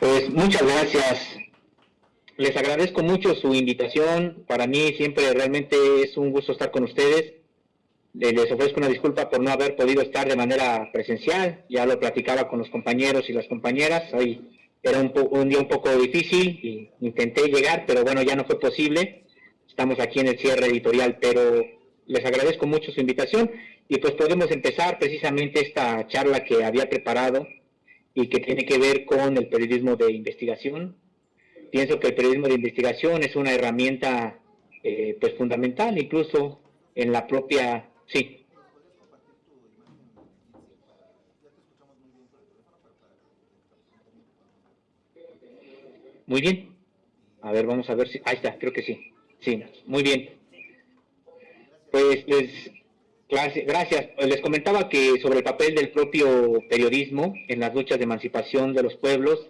Pues muchas gracias. Les agradezco mucho su invitación. Para mí siempre realmente es un gusto estar con ustedes. Les ofrezco una disculpa por no haber podido estar de manera presencial. Ya lo platicaba con los compañeros y las compañeras. Hoy era un, un día un poco difícil y intenté llegar, pero bueno, ya no fue posible. Estamos aquí en el cierre editorial, pero les agradezco mucho su invitación y pues podemos empezar precisamente esta charla que había preparado y que tiene que ver con el periodismo de investigación. Pienso que el periodismo de investigación es una herramienta eh, pues fundamental, incluso en la propia... Sí. Muy bien. A ver, vamos a ver si... Ahí está, creo que sí. Sí, muy bien. Pues les Gracias. Les comentaba que sobre el papel del propio periodismo en las luchas de emancipación de los pueblos,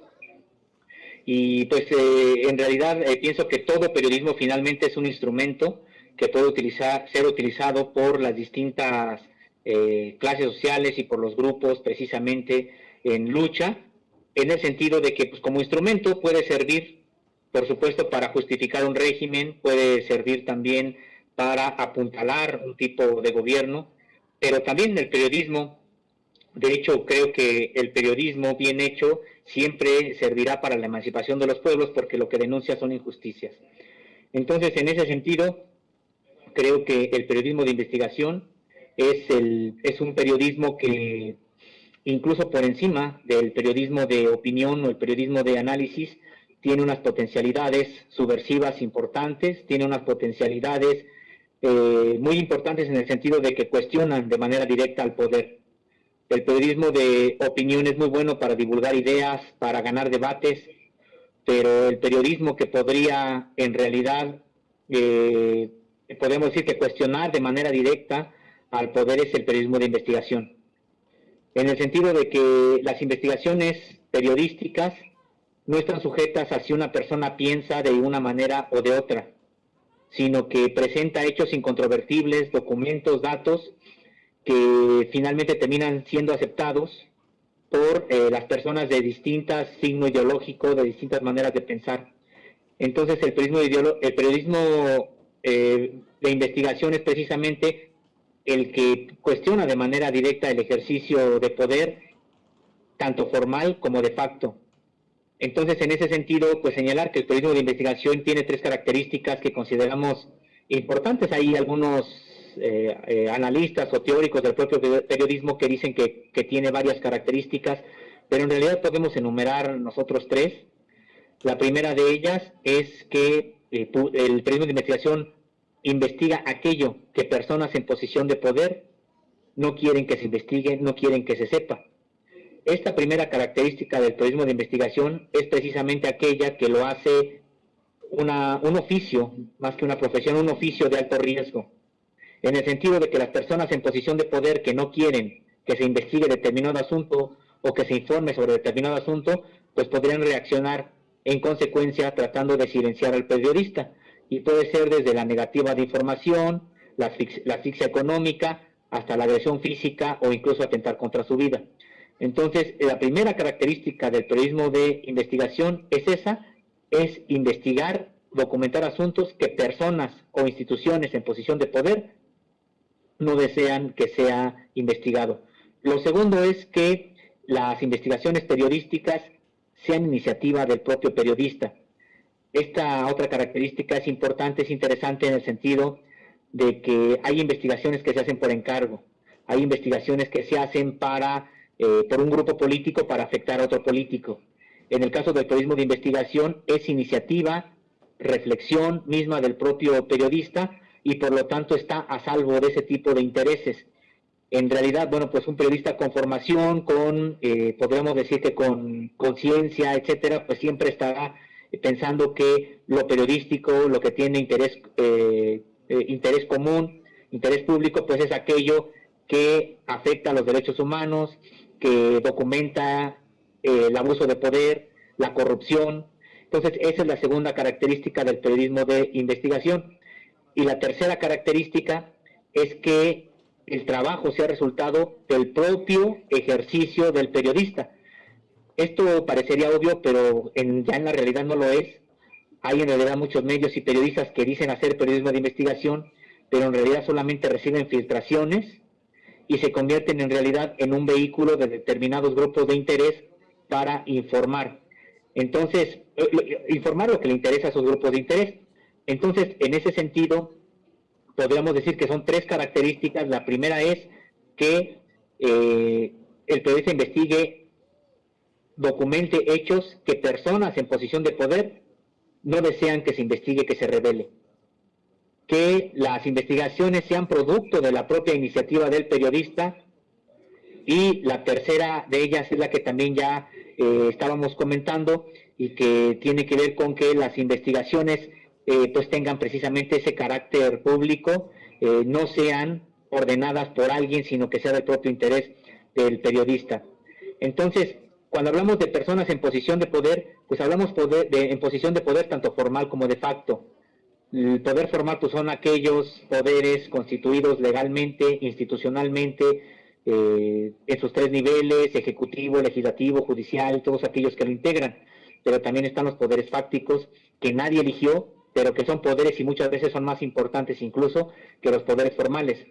y pues eh, en realidad eh, pienso que todo periodismo finalmente es un instrumento que puede utilizar, ser utilizado por las distintas eh, clases sociales y por los grupos precisamente en lucha, en el sentido de que pues, como instrumento puede servir, por supuesto, para justificar un régimen, puede servir también para apuntalar un tipo de gobierno, pero también el periodismo, de hecho creo que el periodismo bien hecho siempre servirá para la emancipación de los pueblos porque lo que denuncia son injusticias. Entonces, en ese sentido, creo que el periodismo de investigación es, es un periodismo que incluso por encima del periodismo de opinión o el periodismo de análisis, tiene unas potencialidades subversivas importantes, tiene unas potencialidades eh, muy importantes en el sentido de que cuestionan de manera directa al poder. El periodismo de opinión es muy bueno para divulgar ideas, para ganar debates, pero el periodismo que podría en realidad, eh, podemos decir que cuestionar de manera directa al poder es el periodismo de investigación. En el sentido de que las investigaciones periodísticas no están sujetas a si una persona piensa de una manera o de otra sino que presenta hechos incontrovertibles, documentos, datos que finalmente terminan siendo aceptados por eh, las personas de distintas signo ideológico, de distintas maneras de pensar. Entonces el periodismo, el periodismo eh, de investigación es precisamente el que cuestiona de manera directa el ejercicio de poder, tanto formal como de facto. Entonces, en ese sentido, pues señalar que el periodismo de investigación tiene tres características que consideramos importantes. Hay algunos eh, eh, analistas o teóricos del propio periodismo que dicen que, tiene varias características, pero en realidad podemos enumerar nosotros tres. La primera de ellas es que eh, el periodismo de investigación investiga aquello que personas en posición de poder no quieren que se investigue, no quieren que se sepa. Esta primera característica del periodismo de investigación es precisamente aquella que lo hace un oficio, más que una profesión, un oficio de alto riesgo, en el sentido de que las personas en posición de poder que no quieren que se investigue determinado asunto o que se informe sobre determinado asunto, pues podrían reaccionar en consecuencia tratando de silenciar al periodista. Y puede ser desde la negativa de información, la la asfixia económica, hasta la agresión física o incluso atentar contra su vida. Entonces, la primera característica del periodismo de investigación es esa, es investigar, documentar asuntos que personas o instituciones en posición de poder no desean que sea investigado. Lo segundo es que las investigaciones periodísticas sean iniciativa del propio periodista. Esta otra característica es importante, es interesante en el sentido de que hay investigaciones que se hacen por encargo, hay investigaciones que se hacen para eh, por un grupo político para afectar a otro político. En el caso del periodismo de investigación es iniciativa, reflexión misma del propio periodista y por lo tanto está a salvo de ese tipo de intereses. En realidad, bueno, pues un periodista con formación, con, eh, podríamos decir que con conciencia, etcétera, pues siempre estará pensando que lo periodístico, lo que tiene interés, eh, interés común, interés público, pues es aquello que afecta a los derechos humanos, que documenta eh, el abuso de poder, la corrupción. Entonces, esa es la segunda característica del periodismo de investigación. Y la tercera característica es que el trabajo sea resultado del propio ejercicio del periodista. esto parecería obvio, pero ya en la realidad no lo es. Hay en realidad muchos medios y periodistas que dicen hacer periodismo de investigación, pero en realidad solamente reciben filtraciones y se convierten en realidad en un vehículo de determinados grupos de interés para informar. Entonces, eh, informar lo que le interesa a esos grupos de interés. Entonces, en ese sentido, podríamos decir que son tres características. La primera es que eh, el periodista investigue, documente hechos que personas en posición de poder no desean que se investigue, que se revele. Que las investigaciones sean producto de la propia iniciativa del periodista. Y la tercera de ellas es la que también ya eh, estábamos comentando y que tiene que ver con que las investigaciones eh, pues tengan precisamente ese carácter público, eh, no sean ordenadas por alguien, sino que sea del propio interés del periodista. Entonces, cuando hablamos de personas en posición de poder, pues hablamos de, en posición de poder tanto formal como de facto. El poder formal son aquellos poderes constituidos legalmente, institucionalmente, eh, en sus tres niveles, ejecutivo, legislativo, judicial, todos aquellos que lo integran. Pero también están los poderes fácticos que nadie eligió, pero que son poderes y muchas veces son más importantes incluso que los poderes formales.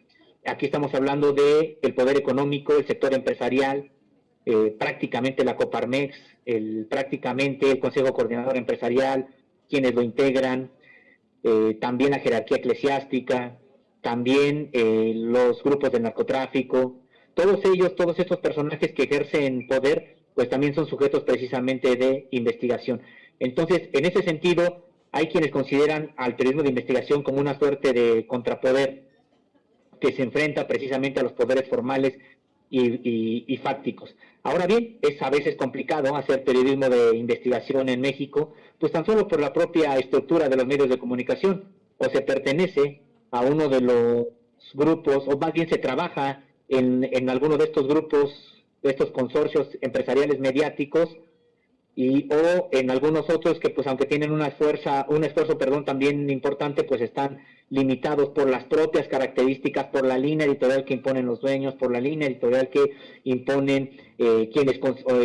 Aquí estamos hablando de el poder económico, el sector empresarial, eh, prácticamente la Coparmex, el, prácticamente el Consejo Coordinador Empresarial, quienes lo integran, eh, también la jerarquía eclesiástica, también eh, los grupos de narcotráfico, todos ellos, todos estos personajes que ejercen poder, pues también son sujetos precisamente de investigación. Entonces, en ese sentido, hay quienes consideran al periodismo de investigación como una suerte de contrapoder que se enfrenta precisamente a los poderes formales y, fácticos. Ahora bien, es a veces complicado hacer periodismo de investigación en México, pues tan solo por la propia estructura de los medios de comunicación, o se pertenece a uno de los grupos, o más bien se trabaja en, en alguno de estos grupos, de estos consorcios empresariales mediáticos, y o en algunos otros que pues aunque tienen una fuerza, un esfuerzo perdón también importante pues están limitados por las propias características, por la línea editorial que imponen los dueños, por la línea editorial que imponen eh, quienes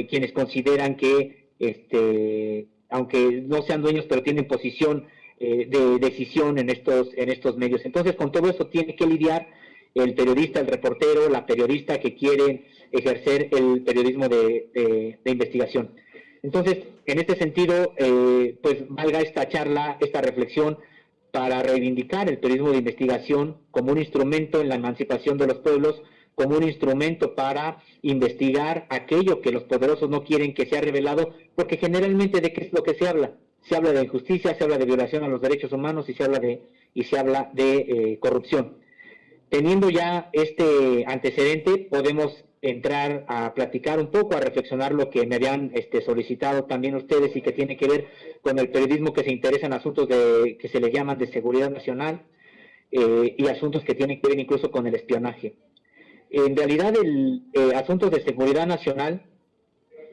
quienes consideran que este aunque no sean dueños pero tienen posición eh, de decisión en estos en estos medios. Entonces con todo eso tiene que lidiar el periodista, el reportero, la periodista que quiere ejercer el periodismo de investigación. Entonces, en este sentido, eh, pues valga esta charla, esta reflexión para reivindicar el periodismo de investigación como un instrumento en la emancipación de los pueblos, como un instrumento para investigar aquello que los poderosos no quieren que sea revelado, porque generalmente de qué es lo que se habla. Se habla de injusticia, se habla de violación a los derechos humanos y se habla de, y se habla de eh, corrupción. Teniendo ya este antecedente, podemos entrar a platicar un poco, a reflexionar lo que me habían este, solicitado también ustedes y que tiene que ver con el periodismo que se interesa en asuntos de, que se le llaman de seguridad nacional eh, y asuntos que tienen que ver incluso con el espionaje. En realidad, el eh, asuntos de seguridad nacional,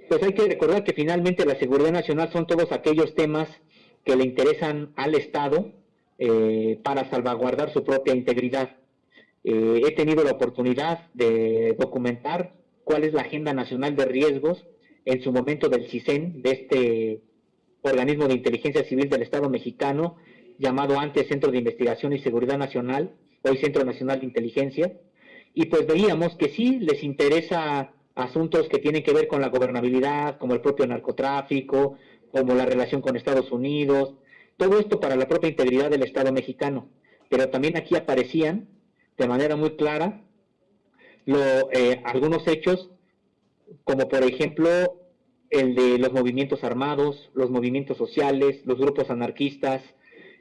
pues hay que recordar que finalmente la seguridad nacional son todos aquellos temas que le interesan al Estado eh, para salvaguardar su propia integridad. Eh, he tenido la oportunidad de documentar cuál es la Agenda Nacional de Riesgos en su momento del CISEN, de este organismo de inteligencia civil del Estado mexicano, llamado antes Centro de Investigación y Seguridad Nacional, hoy Centro Nacional de Inteligencia, y pues veíamos que sí les interesa asuntos que tienen que ver con la gobernabilidad, como el propio narcotráfico, como la relación con Estados Unidos, todo esto para la propia integridad del Estado mexicano. Pero también aquí aparecían de manera muy clara lo, eh, algunos hechos, como por ejemplo el de los movimientos armados, los movimientos sociales, los grupos anarquistas,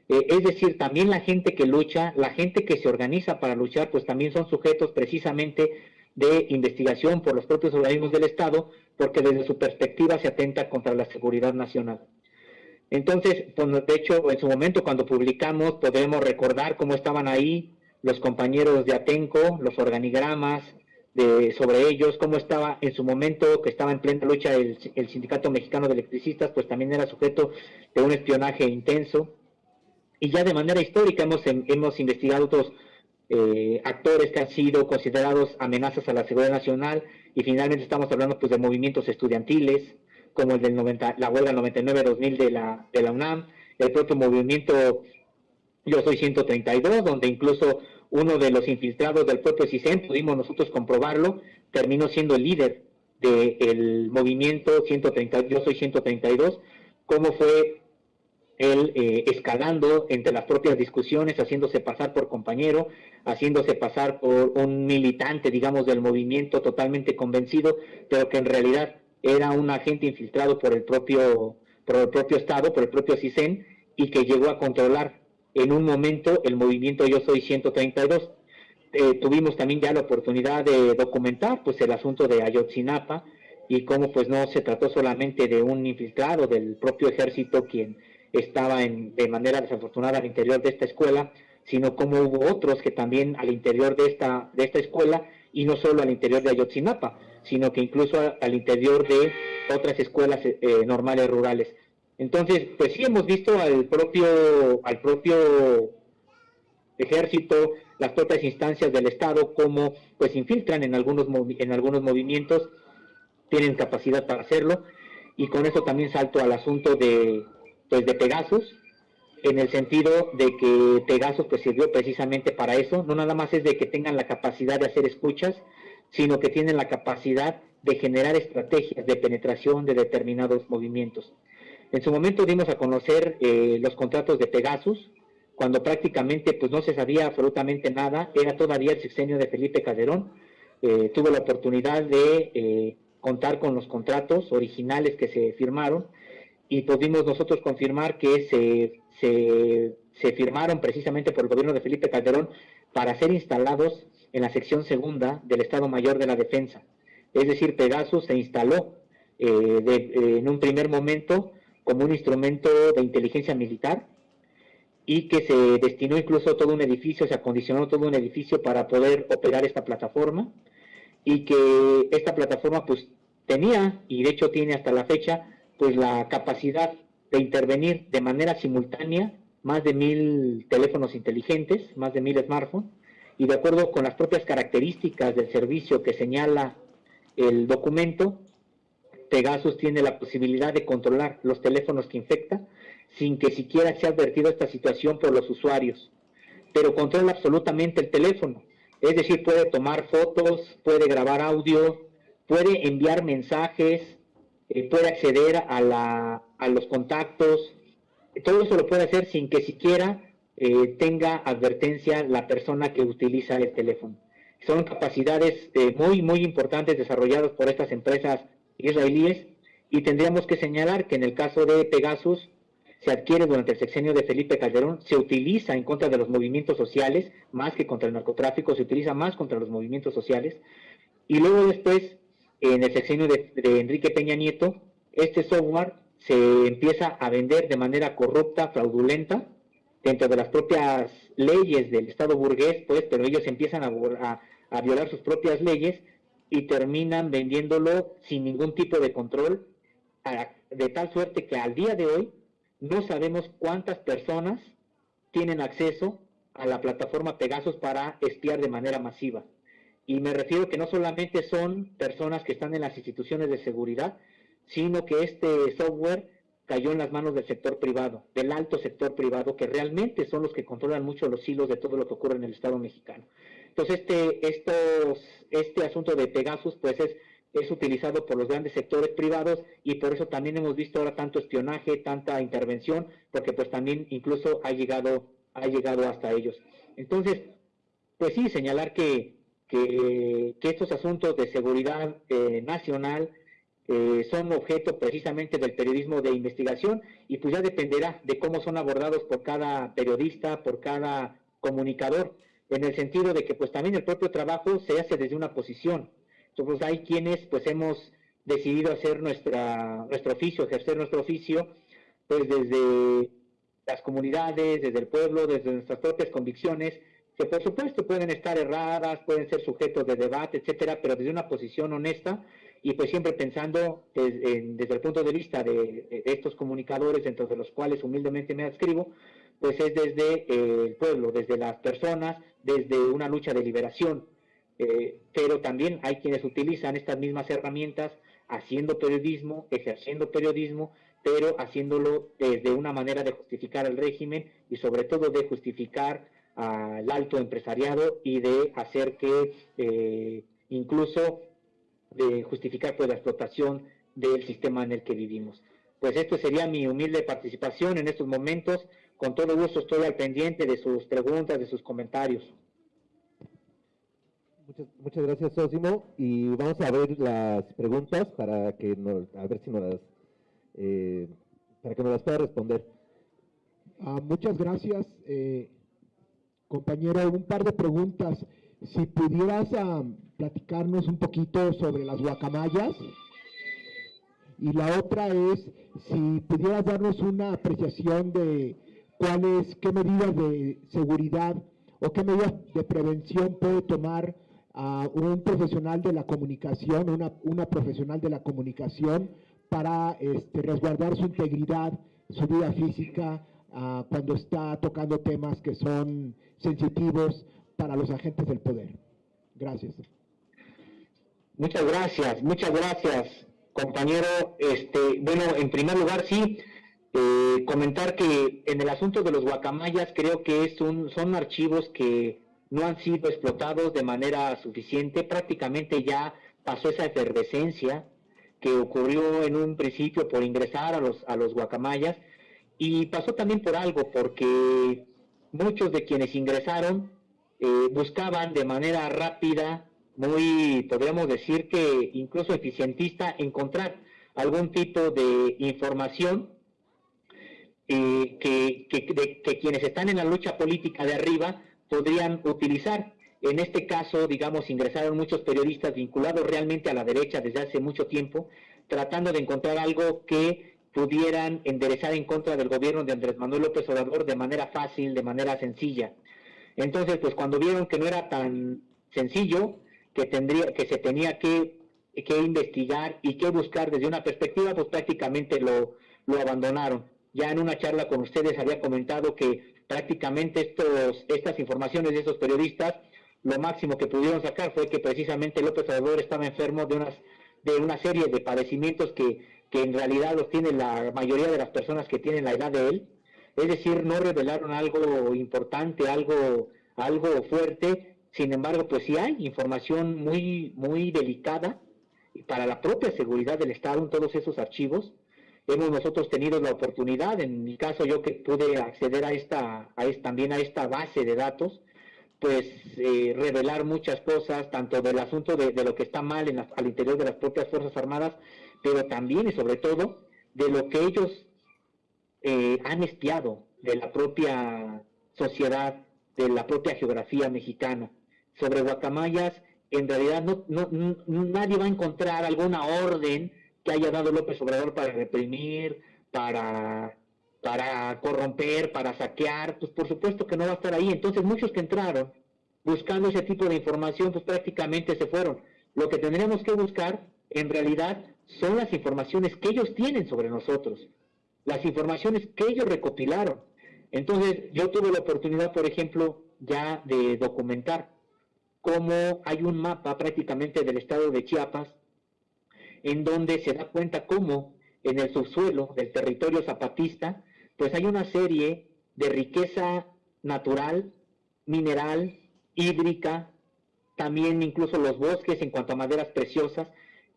eh, es decir, también la gente que lucha, la gente que se organiza para luchar, pues también son sujetos precisamente de investigación por los propios organismos del Estado, porque desde su perspectiva se atenta contra la seguridad nacional. Entonces, pues, de hecho, en su momento cuando publicamos, podemos recordar cómo estaban ahí los compañeros de Atenco, los organigramas de, sobre ellos, cómo estaba en su momento, que estaba en plena lucha el, Sindicato Mexicano de Electricistas, pues también era sujeto de un espionaje intenso. Y ya de manera histórica hemos, hemos investigado otros eh, actores que han sido considerados amenazas a la seguridad nacional y finalmente estamos hablando pues de movimientos estudiantiles, como el del 90, la huelga 99-2000 de la, de la UNAM, el propio movimiento Yo Soy 132, donde incluso uno de los infiltrados del propio CISEN, pudimos nosotros comprobarlo, terminó siendo el líder del movimiento 130, Yo Soy 132, cómo fue él eh, escalando entre las propias discusiones, haciéndose pasar por compañero, haciéndose pasar por un militante, digamos, del movimiento totalmente convencido, pero que en realidad era un agente infiltrado por el propio, por el propio Estado, por el propio CISEN, y que llegó a controlar en un momento el movimiento Yo Soy 132. Eh, tuvimos también ya la oportunidad de documentar pues el asunto de Ayotzinapa y cómo pues no se trató solamente de un infiltrado del propio ejército quien estaba de manera desafortunada al interior de esta escuela, sino como hubo otros que también al interior de esta, de esta escuela, y no solo al interior de Ayotzinapa, sino que incluso al interior de otras escuelas eh, normales rurales. Entonces, pues sí hemos visto al propio, al propio ejército, las propias instancias del Estado, como pues infiltran en algunos, en algunos movimientos, tienen capacidad para hacerlo, y con eso también salto al asunto de, pues de Pegasus, en el sentido de que Pegasus pues sirvió precisamente para eso, no nada más es de que tengan la capacidad de hacer escuchas, sino que tienen la capacidad de generar estrategias de penetración de determinados movimientos. En su momento dimos a conocer eh, los contratos de Pegasus, cuando prácticamente pues no se sabía absolutamente nada, era todavía el sexenio de Felipe Calderón, eh, tuve la oportunidad de eh, contar con los contratos originales que se firmaron, y pudimos nosotros confirmar que se, se, firmaron precisamente por el gobierno de Felipe Calderón para ser instalados en la sección segunda del Estado Mayor de la Defensa. Es decir, Pegasus se instaló eh, en un primer momento como un instrumento de inteligencia militar y que se destinó incluso todo un edificio, se acondicionó todo un edificio para poder operar esta plataforma y que esta plataforma pues tenía, y de hecho tiene hasta la fecha, pues la capacidad de intervenir de manera simultánea más de mil teléfonos inteligentes, más de mil smartphones, y de acuerdo con las propias características del servicio que señala el documento, Pegasus tiene la posibilidad de controlar los teléfonos que infecta sin que siquiera sea advertido esta situación por los usuarios, pero controla absolutamente el teléfono, es decir, puede tomar fotos, puede grabar audio, puede enviar mensajes, eh, puede acceder a, los contactos, todo eso lo puede hacer sin que siquiera eh, tenga advertencia la persona que utiliza el teléfono. Son capacidades eh, muy, muy importantes desarrolladas por estas empresas israelíes y tendríamos que señalar que en el caso de Pegasus se adquiere durante el sexenio de Felipe Calderón, se utiliza en contra de los movimientos sociales, más que contra el narcotráfico, se utiliza más contra los movimientos sociales, y luego después en el sexenio de, Enrique Peña Nieto, este software se empieza a vender de manera corrupta, fraudulenta, dentro de las propias leyes del Estado burgués, pues, pero ellos empiezan a, violar sus propias leyes y terminan vendiéndolo sin ningún tipo de control, de tal suerte que al día de hoy no sabemos cuántas personas tienen acceso a la plataforma Pegasus para espiar de manera masiva. Y me refiero que no solamente son personas que están en las instituciones de seguridad, sino que este software cayó en las manos del sector privado, del alto sector privado, que realmente son los que controlan mucho los hilos de todo lo que ocurre en el Estado mexicano. Entonces, este, estos, este asunto de Pegasus, pues es, es utilizado por los grandes sectores privados y por eso también hemos visto ahora tanto espionaje, tanta intervención, porque pues también incluso ha llegado, ha llegado hasta ellos. Entonces, pues sí, señalar que que, estos asuntos de seguridad eh, nacional eh, son objeto precisamente del periodismo de investigación y pues ya dependerá de cómo son abordados por cada periodista, por cada comunicador, en el sentido de que pues también el propio trabajo se hace desde una posición. Entonces hay quienes pues hemos decidido hacer nuestra, nuestro oficio, ejercer nuestro oficio, pues desde las comunidades, desde el pueblo, desde nuestras propias convicciones, que por supuesto pueden estar erradas, pueden ser sujetos de debate, etcétera, pero desde una posición honesta y pues siempre pensando desde, el punto de vista de, estos comunicadores, dentro de los cuales humildemente me adscribo, pues es desde eh, el pueblo, desde las personas, desde una lucha de liberación, eh, pero también hay quienes utilizan estas mismas herramientas haciendo periodismo, ejerciendo periodismo, pero haciéndolo desde una manera de justificar el régimen y sobre todo de justificar al alto empresariado y de hacer que eh, incluso de justificar pues, la explotación del sistema en el que vivimos. Pues esto sería mi humilde participación en estos momentos. Con todo gusto estoy al pendiente de sus preguntas, de sus comentarios. Muchas, gracias, Sosimo. Y vamos a ver las preguntas para que nos, a ver si nos las, eh, para que nos las pueda responder. Ah, muchas gracias, eh, compañero. Un par de preguntas. Si pudieras ah, platicarnos un poquito sobre las guacamayas. Y la otra es si pudieras darnos una apreciación de cuáles, qué medidas de seguridad o qué medidas de prevención puede tomar a un profesional de la comunicación, una, una profesional de la comunicación para este, resguardar su integridad, su vida física, uh, cuando está tocando temas que son sensitivos para los agentes del poder. Gracias. Muchas gracias, muchas gracias, compañero. Este, bueno, en primer lugar, sí, eh, comentar que en el asunto de los guacamayas creo que es un, son archivos que no han sido explotados de manera suficiente. Prácticamente ya pasó esa efervescencia que ocurrió en un principio por ingresar a los, a los guacamayas y pasó también por algo, porque muchos de quienes ingresaron eh, buscaban de manera rápida, muy, podríamos decir que incluso eficientista, encontrar algún tipo de información eh, que, que quienes están en la lucha política de arriba podrían utilizar. En este caso, digamos, ingresaron muchos periodistas vinculados realmente a la derecha desde hace mucho tiempo, tratando de encontrar algo que pudieran enderezar en contra del gobierno de Andrés Manuel López Obrador de manera fácil, de manera sencilla. Entonces, pues cuando vieron que no era tan sencillo, que tendría, que se tenía que, que investigar y que buscar desde una perspectiva, pues prácticamente lo, lo abandonaron. Ya en una charla con ustedes había comentado que prácticamente estos, estas informaciones de esos periodistas, lo máximo que pudieron sacar fue que precisamente López Obrador estaba enfermo de, unas, de una serie de padecimientos que, que en realidad los tiene la mayoría de las personas que tienen la edad de él. Es decir, no revelaron algo importante, algo, algo fuerte. Sin embargo, pues sí hay información muy, muy delicada para la propia seguridad del Estado en todos esos archivos hemos nosotros tenido la oportunidad, en mi caso yo que pude acceder a esta, a también a esta base de datos, pues eh, revelar muchas cosas, tanto del asunto de, lo que está mal en al interior de las propias Fuerzas Armadas, pero también y sobre todo de lo que ellos eh, han espiado de la propia sociedad, de la propia geografía mexicana. Sobre Guacamayas, en realidad no, no, nadie va a encontrar alguna orden que haya dado López Obrador para reprimir, para, para corromper, para saquear, pues por supuesto que no va a estar ahí. Entonces muchos que entraron buscando ese tipo de información, pues prácticamente se fueron. Lo que tendríamos que buscar, en realidad, son las informaciones que ellos tienen sobre nosotros, las informaciones que ellos recopilaron. Entonces, yo tuve la oportunidad, por ejemplo, ya de documentar cómo hay un mapa prácticamente del estado de Chiapas en donde se da cuenta cómo en el subsuelo del territorio zapatista, pues hay una serie de riqueza natural, mineral, hídrica, también incluso los bosques en cuanto a maderas preciosas,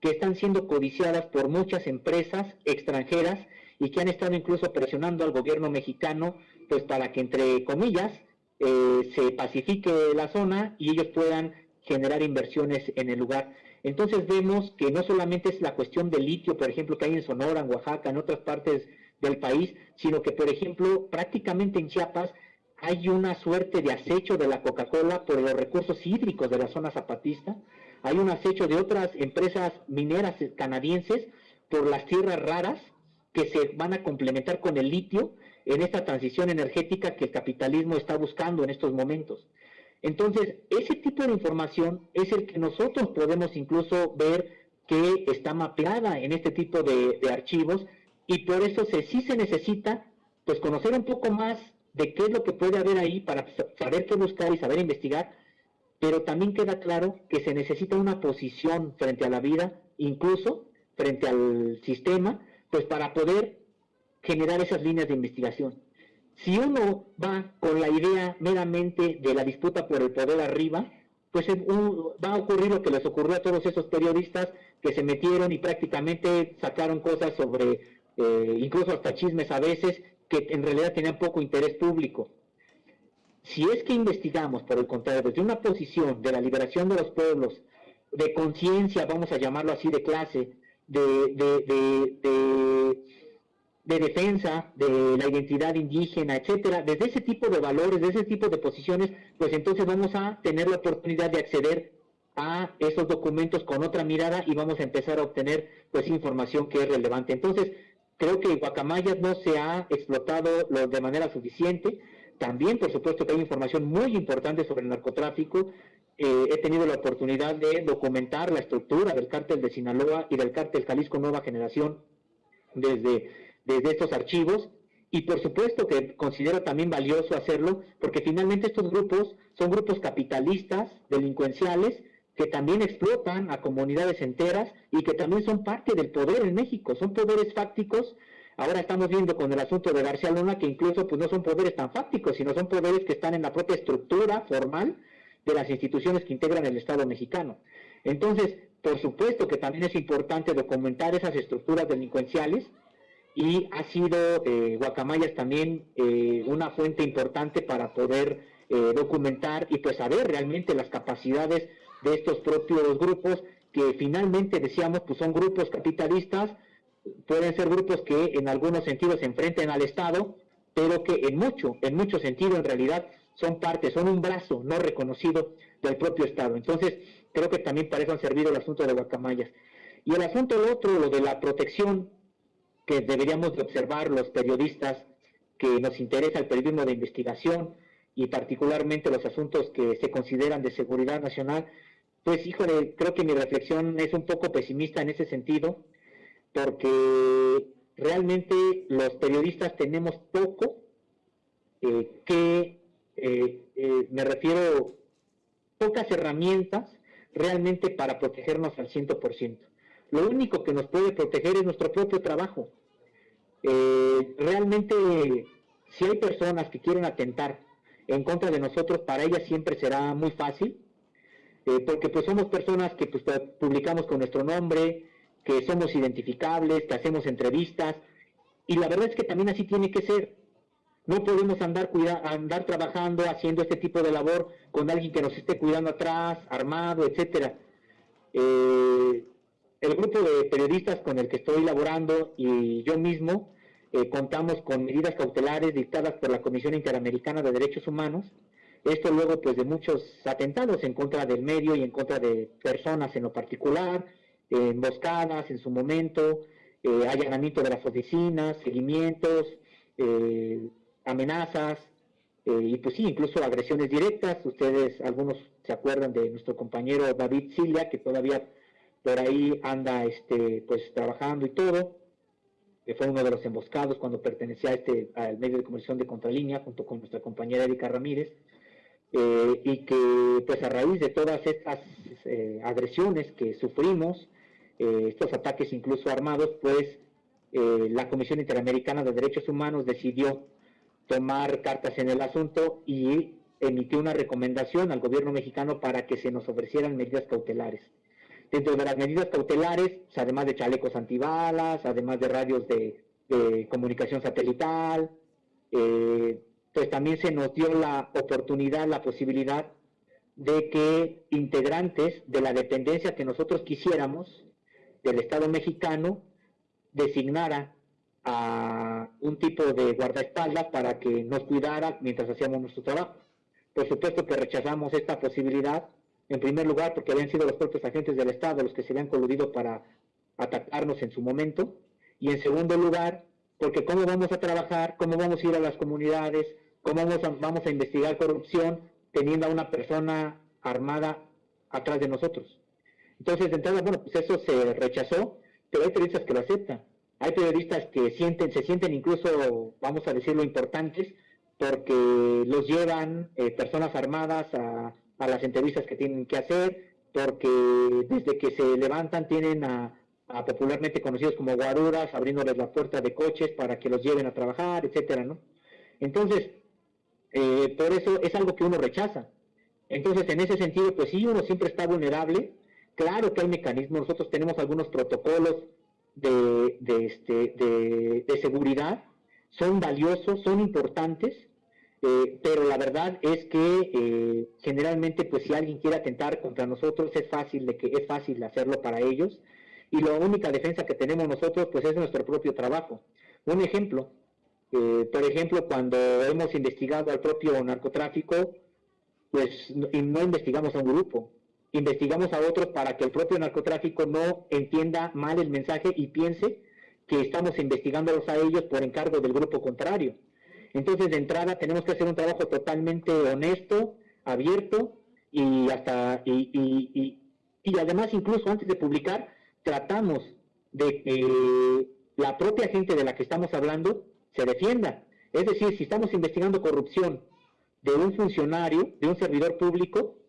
que están siendo codiciadas por muchas empresas extranjeras y que han estado incluso presionando al gobierno mexicano, pues para que entre comillas eh, se pacifique la zona y ellos puedan generar inversiones en el lugar. Entonces vemos que no solamente es la cuestión del litio, por ejemplo, que hay en Sonora, en Oaxaca, en otras partes del país, sino que, por ejemplo, prácticamente en Chiapas hay una suerte de acecho de la Coca-Cola por los recursos hídricos de la zona zapatista, hay un acecho de otras empresas mineras canadienses por las tierras raras que se van a complementar con el litio en esta transición energética que el capitalismo está buscando en estos momentos. Entonces, ese tipo de información es el que nosotros podemos incluso ver que está mapeada en este tipo de, archivos y por eso se, sí se necesita pues conocer un poco más de qué es lo que puede haber ahí para saber qué buscar y saber investigar pero también queda claro que se necesita una posición frente a la vida, incluso frente al sistema, pues para poder generar esas líneas de investigación. Si uno va con la idea meramente de la disputa por el poder arriba, pues va a ocurrir lo que les ocurrió a todos esos periodistas que se metieron y prácticamente sacaron cosas sobre, eh, incluso hasta chismes a veces, que en realidad tenían poco interés público. Si es que investigamos, por el contrario, desde una posición de la liberación de los pueblos, de conciencia, vamos a llamarlo así, de clase, de, de, defensa de la identidad indígena, etcétera, desde ese tipo de valores, de ese tipo de posiciones, pues entonces vamos a tener la oportunidad de acceder a esos documentos con otra mirada y vamos a empezar a obtener pues información que es relevante. Entonces, creo que Guacamayas no se ha explotado de manera suficiente. También, por supuesto, que hay información muy importante sobre el narcotráfico. Eh, he tenido la oportunidad de documentar la estructura del cártel de Sinaloa y del cártel Jalisco Nueva Generación desde, desde estos archivos. Y por supuesto que considero también valioso hacerlo, porque finalmente estos grupos son grupos capitalistas, delincuenciales, que también explotan a comunidades enteras y que también son parte del poder en México, son poderes fácticos. Ahora estamos viendo con el asunto de García Luna que incluso pues no son poderes tan fácticos, sino son poderes que están en la propia estructura formal de las instituciones que integran el Estado mexicano. Entonces, por supuesto que también es importante documentar esas estructuras delincuenciales y ha sido eh, Guacamayas también eh, una fuente importante para poder eh, documentar y pues saber realmente las capacidades de estos propios grupos que finalmente decíamos pues son grupos capitalistas, pueden ser grupos que en algunos sentidos se enfrenten al Estado, pero que en mucho, en mucho sentido en realidad son parte, son un brazo no reconocido del propio Estado. Entonces, creo que también para eso servido el asunto de Guacamayas. Y el asunto otro, lo de la protección que deberíamos de observar los periodistas que nos interesa el periodismo de investigación y particularmente los asuntos que se consideran de seguridad nacional, pues híjole, creo que mi reflexión es un poco pesimista en ese sentido, porque realmente los periodistas tenemos poco eh, que, eh, eh, me refiero, pocas herramientas realmente para protegernos al 100%. Lo único que nos puede proteger es nuestro propio trabajo. realmente, si hay personas que quieren atentar en contra de nosotros, para ellas siempre será muy fácil porque pues somos personas que pues, publicamos con nuestro nombre, que somos identificables, que hacemos entrevistas, y la verdad es que también así tiene que ser. No podemos andar, cuida andar trabajando, haciendo este tipo de labor con alguien que nos esté cuidando atrás, armado, etcétera. Eh, el grupo de periodistas con el que estoy laborando y yo mismo eh, contamos con medidas cautelares dictadas por la Comisión Interamericana de Derechos Humanos esto luego pues de muchos atentados en contra del medio y en contra de personas en lo particular, emboscadas en su momento, eh, allanamiento de las oficinas, seguimientos, eh, amenazas, eh, y pues sí, incluso agresiones directas. Ustedes, algunos se acuerdan de nuestro compañero David Silva, que todavía por ahí anda este, pues trabajando y todo, que fue uno de los emboscados cuando pertenecía a este, al medio de comunicación de Contralínea, junto con nuestra compañera Erika Ramírez. Eh, y que pues a raíz de todas estas eh, agresiones que sufrimos, eh, estos ataques incluso armados, pues la Comisión Interamericana de Derechos Humanos decidió tomar cartas en el asunto y emitió una recomendación al gobierno mexicano para que se nos ofrecieran medidas cautelares. Dentro de las medidas cautelares, pues, además de chalecos antibalas, además de radios de, de comunicación satelital, eh, pues también se nos dio la oportunidad, la posibilidad de que integrantes de la dependencia que nosotros quisiéramos del Estado mexicano designara a un tipo de guardaespaldas para que nos cuidara mientras hacíamos nuestro trabajo. Por supuesto que rechazamos esta posibilidad, en primer lugar porque habían sido los propios agentes del Estado los que se habían coludido para atacarnos en su momento, y en segundo lugar porque cómo vamos a trabajar, cómo vamos a ir a las comunidades, cómo vamos a, vamos a investigar corrupción teniendo a una persona armada atrás de nosotros. Entonces, de entrada, bueno, pues eso se rechazó, pero hay periodistas que lo aceptan. Hay periodistas que sienten, se sienten incluso, vamos a decirlo, importantes, porque los llevan eh, personas armadas a, a las entrevistas que tienen que hacer, porque desde que se levantan tienen a, popularmente conocidos como guaruras, abriéndoles la puerta de coches para que los lleven a trabajar, etcétera, ¿no? Entonces, eh, por eso es algo que uno rechaza. Entonces, en ese sentido, pues sí, uno siempre está vulnerable. Claro que hay mecanismos, nosotros tenemos algunos protocolos de, de, este, de, seguridad, son valiosos, son importantes, eh, pero la verdad es que eh, generalmente, pues si alguien quiere atentar contra nosotros, es fácil de que es fácil hacerlo para ellos. Y la única defensa que tenemos nosotros, pues es nuestro propio trabajo. Un ejemplo, eh, por ejemplo, cuando hemos investigado al propio narcotráfico, pues no, no investigamos a un grupo, investigamos a otros para que el propio narcotráfico no entienda mal el mensaje y piense que estamos investigándolos a ellos por encargo del grupo contrario. Entonces, de entrada, tenemos que hacer un trabajo totalmente honesto, abierto y hasta y, y, y, además incluso antes de publicar tratamos de que la propia gente de la que estamos hablando se defienda. Es decir, si estamos investigando corrupción de un funcionario, de un servidor público,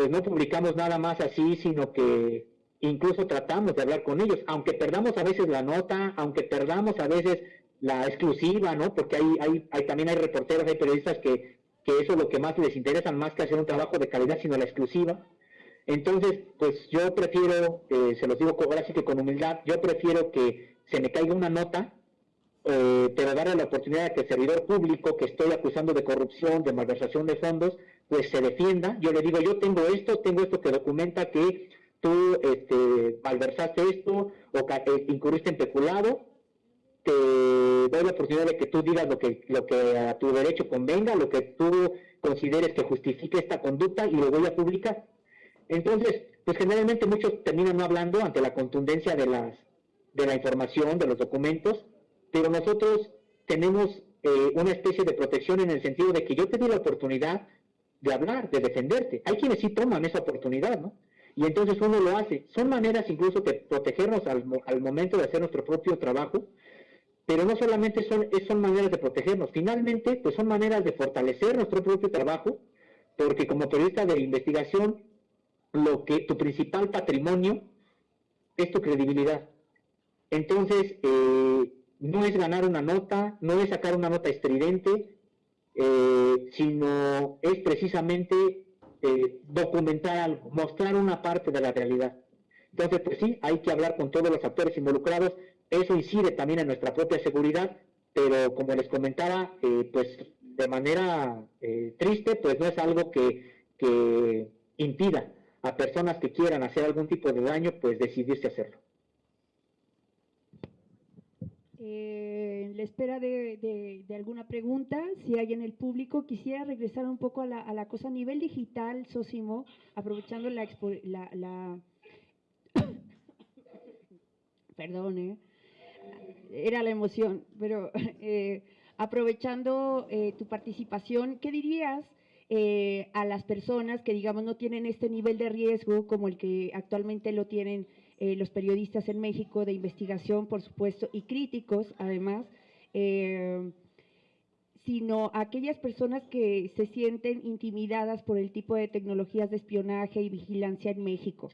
pues no publicamos nada más así, sino que incluso tratamos de hablar con ellos, aunque perdamos a veces la nota, aunque perdamos a veces la exclusiva, ¿no? Porque hay, hay, también hay reporteros, hay periodistas que, que eso es lo que más les interesa, más que hacer un trabajo de calidad, sino la exclusiva. Entonces, pues yo prefiero, eh, se los digo ahora sí que con humildad, yo prefiero que se me caiga una nota, eh, pero darle la oportunidad a que el servidor público que estoy acusando de corrupción, de malversación de fondos, pues se defienda. Yo le digo, yo tengo esto, tengo esto que documenta que tú este, malversaste esto o que, eh, incurriste en peculado, te doy la oportunidad de que tú digas lo que, lo que a tu derecho convenga, lo que tú consideres que justifique esta conducta y lo voy a publicar. Entonces, pues generalmente muchos terminan no hablando ante la contundencia de, las, de la información, de los documentos, pero nosotros tenemos eh, una especie de protección en el sentido de que yo te di la oportunidad de hablar, de defenderte. Hay quienes sí toman esa oportunidad, ¿no? Y entonces uno lo hace. Son maneras incluso de protegernos al, al momento de hacer nuestro propio trabajo, pero no solamente son, son maneras de protegernos, finalmente pues son maneras de fortalecer nuestro propio trabajo, porque como periodista de investigación, lo que tu principal patrimonio es tu credibilidad. Entonces, eh, no es ganar una nota, no es sacar una nota estridente, eh, sino es precisamente eh, documentar algo, mostrar una parte de la realidad. Entonces, pues sí, hay que hablar con todos los actores involucrados, eso incide también en nuestra propia seguridad, pero como les comentaba, eh, pues de manera triste, pues no es algo que, que impida a personas que quieran hacer algún tipo de daño, pues decidirse hacerlo. Eh, en la espera de, alguna pregunta, si hay en el público, quisiera regresar un poco a la, cosa a nivel digital, Sosimo, aprovechando la... la, perdón, ¿eh? era la emoción, pero eh, aprovechando eh, tu participación, ¿qué dirías a las personas que, digamos, no tienen este nivel de riesgo como el que actualmente lo tienen eh, los periodistas en México de investigación, por supuesto, y críticos, además, eh, sino aquellas personas que se sienten intimidadas por el tipo de tecnologías de espionaje y vigilancia en México,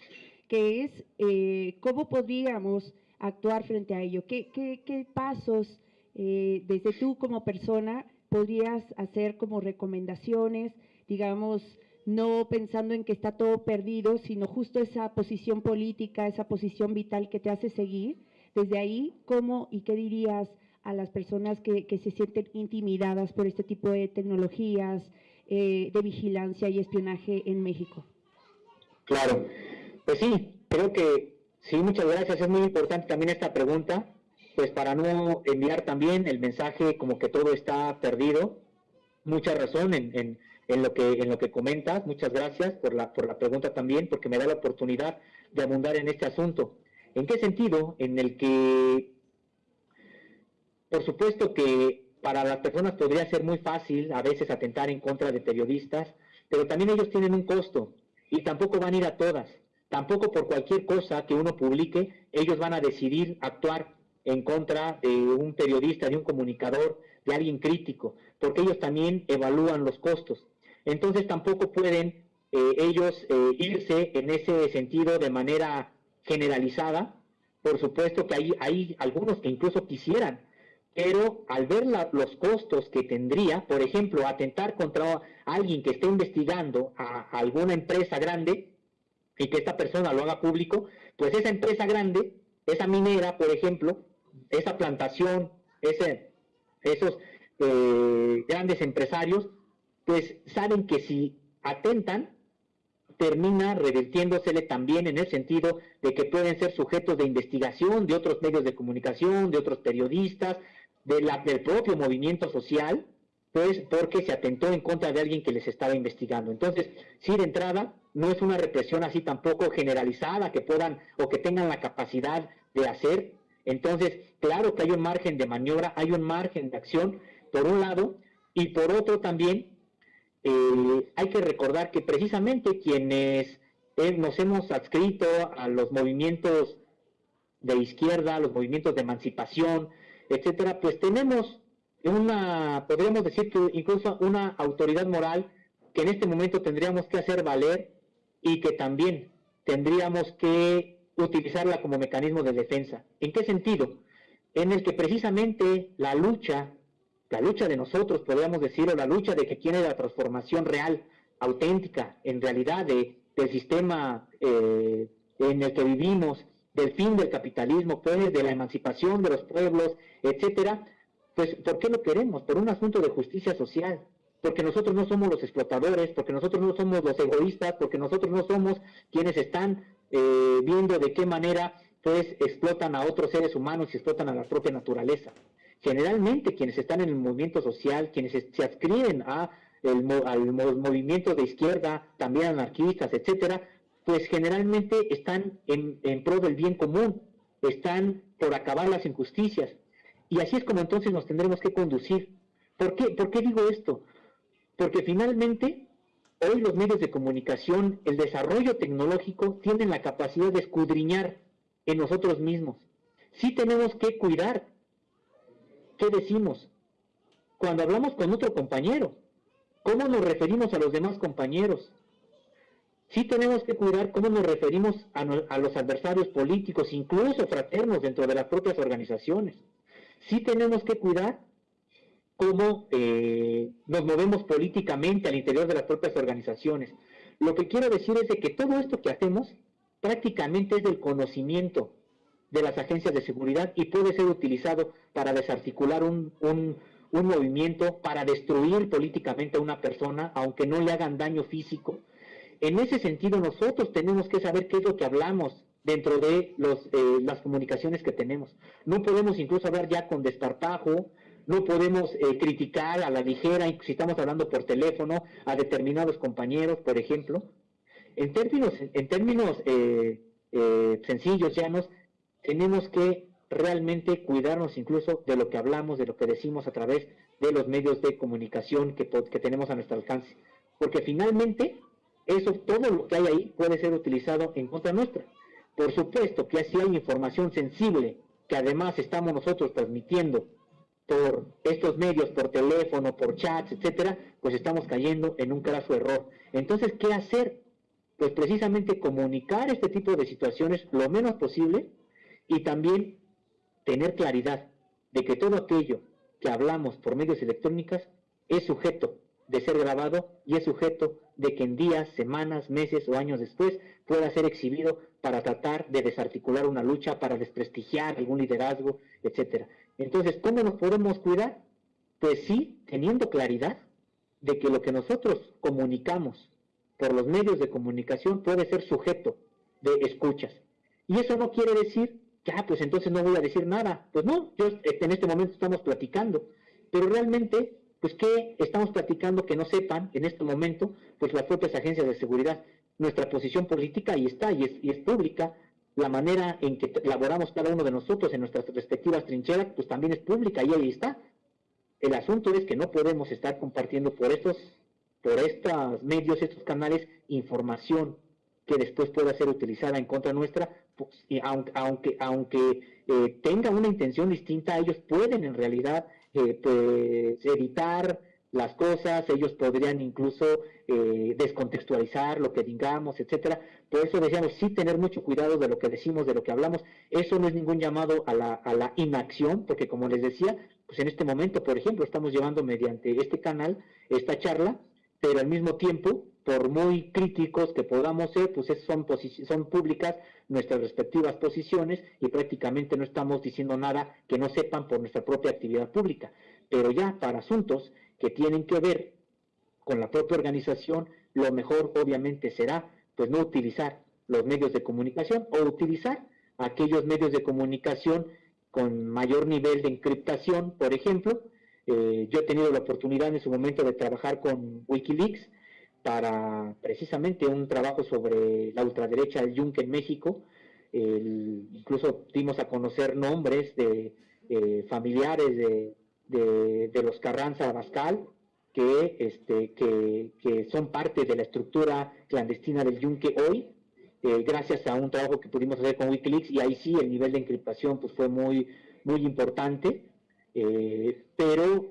que es eh, cómo podríamos actuar frente a ello, qué, qué pasos desde tú como persona podrías hacer como recomendaciones, digamos, no pensando en que está todo perdido, sino justo esa posición política, esa posición vital que te hace seguir. Desde ahí, ¿cómo y qué dirías a las personas que, se sienten intimidadas por este tipo de tecnologías eh, de vigilancia y espionaje en México? Claro, pues sí, creo que sí, muchas gracias. Es muy importante también esta pregunta, pues para no enviar también el mensaje como que todo está perdido. Mucha razón en en lo que, en lo que comentas. Muchas gracias por la, por la pregunta también, porque me da la oportunidad de abundar en este asunto. ¿En qué sentido? En el que, por supuesto que para las personas podría ser muy fácil a veces atentar en contra de periodistas, pero también ellos tienen un costo y tampoco van a ir a todas. Tampoco por cualquier cosa que uno publique, ellos van a decidir actuar en contra de un periodista, de un comunicador, de alguien crítico, porque ellos también evalúan los costos entonces tampoco pueden eh, ellos eh, irse en ese sentido de manera generalizada. Por supuesto que hay, algunos que incluso quisieran, pero al ver los costos que tendría, por ejemplo, atentar contra alguien que esté investigando a, alguna empresa grande y que esta persona lo haga público, pues esa empresa grande, esa minera, por ejemplo, esa plantación, ese, esos eh, grandes empresarios, pues saben que si atentan, termina revirtiéndosele también en el sentido de que pueden ser sujetos de investigación de otros medios de comunicación, de otros periodistas, de la, del propio movimiento social, pues porque se atentó en contra de alguien que les estaba investigando. Entonces, sí, de entrada, no es una represión así tampoco generalizada que puedan o que tengan la capacidad de hacer. Entonces, claro que hay un margen de maniobra, hay un margen de acción, por un lado, y por otro también, eh, hay que recordar que precisamente quienes eh, nos hemos adscrito a los movimientos de izquierda, los movimientos de emancipación, etcétera, pues tenemos una, podríamos decir que incluso una autoridad moral que en este momento tendríamos que hacer valer y que también tendríamos que utilizarla como mecanismo de defensa. ¿En qué sentido? En el que precisamente la lucha, la lucha de nosotros, podríamos decir, o la lucha de que tiene la transformación real, auténtica, en realidad, de, del sistema eh, en el que vivimos, del fin del capitalismo, pues, de la emancipación de los pueblos, etcétera, pues, ¿por qué lo queremos? Por un asunto de justicia social, porque nosotros no somos los explotadores, porque nosotros no somos los egoístas, porque nosotros no somos quienes están eh, viendo de qué manera, pues, explotan a otros seres humanos y explotan a la propia naturaleza. Generalmente, quienes están en el movimiento social, quienes se adscriben al movimiento de izquierda, también anarquistas, etcétera, pues generalmente están en, pro del bien común, están por acabar las injusticias. Y así es como entonces nos tendremos que conducir. ¿Por qué, ¿Por qué digo esto? Porque finalmente hoy los medios de comunicación, el desarrollo tecnológico, tienen la capacidad de escudriñar en nosotros mismos. Sí tenemos que cuidar qué decimos cuando hablamos con otro compañero, cómo nos referimos a los demás compañeros, sí tenemos que cuidar cómo nos referimos a, los adversarios políticos, incluso fraternos dentro de las propias organizaciones. Sí tenemos que cuidar cómo eh, nos movemos políticamente al interior de las propias organizaciones. Lo que quiero decir es que todo esto que hacemos prácticamente es del conocimiento de las agencias de seguridad y puede ser utilizado para desarticular un, un movimiento, para destruir políticamente a una persona, aunque no le hagan daño físico, en ese sentido, nosotros tenemos que saber qué es lo que hablamos dentro de los, eh, las comunicaciones que tenemos. No podemos incluso hablar ya con desparpajo, no podemos eh, criticar a la ligera, si estamos hablando por teléfono, a determinados compañeros, por ejemplo. En términos, en términos eh, sencillos, llanos, tenemos que realmente cuidarnos incluso de lo que hablamos, de lo que decimos a través de los medios de comunicación que, tenemos a nuestro alcance. Porque finalmente eso, todo lo que hay ahí puede ser utilizado en contra nuestra. Por supuesto que así hay información sensible que además estamos nosotros transmitiendo por estos medios, por teléfono, por chats, etcétera, pues estamos cayendo en un craso error. Entonces, ¿qué hacer? Pues precisamente comunicar este tipo de situaciones lo menos posible y también tener claridad de que todo aquello que hablamos por medios electrónicos es sujeto de ser grabado y es sujeto de que en días, semanas, meses o años después pueda ser exhibido para tratar de desarticular una lucha, para desprestigiar algún liderazgo, etcétera. Entonces, ¿cómo nos podemos cuidar? Pues sí, teniendo claridad de que lo que nosotros comunicamos por los medios de comunicación puede ser sujeto de escuchas. Y eso no quiere decir ah, pues entonces no voy a decir nada. Pues no, yo, en este momento estamos platicando, pero realmente pues ¿qué estamos platicando que no sepan en este momento? Pues las propias agencias de seguridad. Nuestra posición política ahí está y es, y es pública. La manera en que elaboramos cada uno de nosotros en nuestras respectivas trincheras, pues también es pública y ahí está. El asunto es que no podemos estar compartiendo por estos, por estos medios, estos canales, información que después pueda ser utilizada en contra nuestra, aunque, aunque, aunque eh, tenga una intención distinta, ellos pueden en realidad eh, pues, evitar las cosas, ellos podrían incluso eh, descontextualizar lo que digamos, etcétera. Por eso decíamos, sí tener mucho cuidado de lo que decimos, de lo que hablamos. Eso no es ningún llamado a la, a la inacción, porque como les decía, pues en este momento, por ejemplo, estamos llevando mediante este canal esta charla, pero al mismo tiempo, por muy críticos que podamos ser, pues es- son, son públicas nuestras respectivas posiciones y prácticamente no estamos diciendo nada que no sepan por nuestra propia actividad pública. Pero ya para asuntos que tienen que ver con la propia organización, lo mejor obviamente será pues no utilizar los medios de comunicación o utilizar aquellos medios de comunicación con mayor nivel de encriptación, por ejemplo. Eh, yo he tenido la oportunidad en su momento de trabajar con Wikileaks para precisamente un trabajo sobre la ultraderecha del Yunque en México. El- incluso dimos a conocer nombres de eh, familiares de, de- de los Carranza Abascal, que, este, que, que son parte de la estructura clandestina del Yunque hoy, eh, gracias a un trabajo que pudimos hacer con Wikileaks, y ahí sí el nivel de encriptación pues, fue muy, muy importante, eh, pero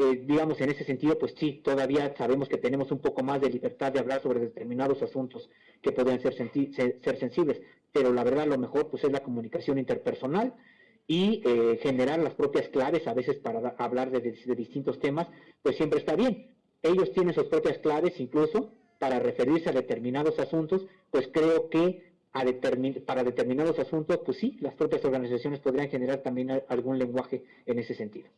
eh, digamos en ese sentido, pues sí, todavía sabemos que tenemos un poco más de libertad de hablar sobre determinados asuntos que podrían ser, ser sensibles, pero la verdad lo mejor pues es la comunicación interpersonal y eh, generar las propias claves a veces para hablar de, de distintos temas, pues siempre está bien. Ellos tienen sus propias claves incluso para referirse a determinados asuntos, pues creo que a para determinados asuntos, pues sí, las propias organizaciones podrían generar también algún lenguaje en ese sentido.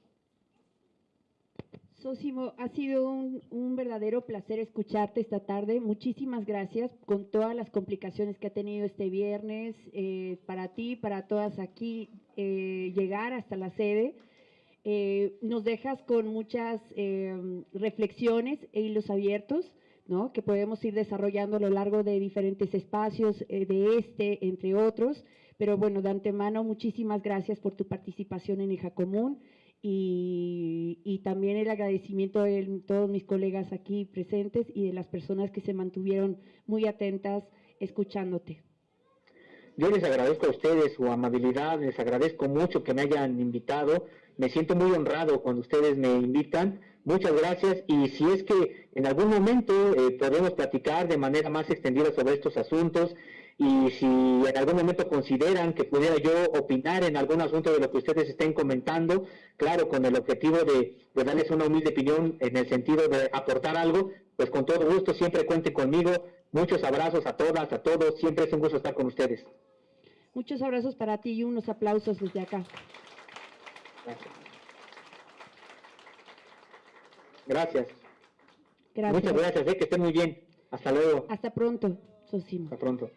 Sosimo, ha sido un, verdadero placer escucharte esta tarde. Muchísimas gracias con todas las complicaciones que ha tenido este viernes eh, para ti, para todas aquí, eh, llegar hasta la sede. Eh, nos dejas con muchas reflexiones e hilos abiertos, ¿no? Que podemos ir desarrollando a lo largo de diferentes espacios, de este, entre otros. Pero bueno, de antemano, muchísimas gracias por tu participación en Hija Común y, y también el agradecimiento de todos mis colegas aquí presentes y de las personas que se mantuvieron muy atentas escuchándote. Yo les agradezco a ustedes su amabilidad, les agradezco mucho que me hayan invitado, me siento muy honrado cuando ustedes me invitan, muchas gracias. Y si es que en algún momento eh, podemos platicar de manera más extendida sobre estos asuntos y si en algún momento consideran que pudiera yo opinar en algún asunto de lo que ustedes estén comentando, claro, con el objetivo de, de darles una humilde opinión en el sentido de aportar algo, pues con todo gusto siempre cuenten conmigo, muchos abrazos a todas, a todos, siempre es un gusto estar con ustedes. Muchos abrazos para ti y unos aplausos desde acá. Gracias. Gracias. Gracias. Muchas gracias, eh, que estén muy bien. Hasta luego. Hasta pronto, Sosimo. Hasta pronto.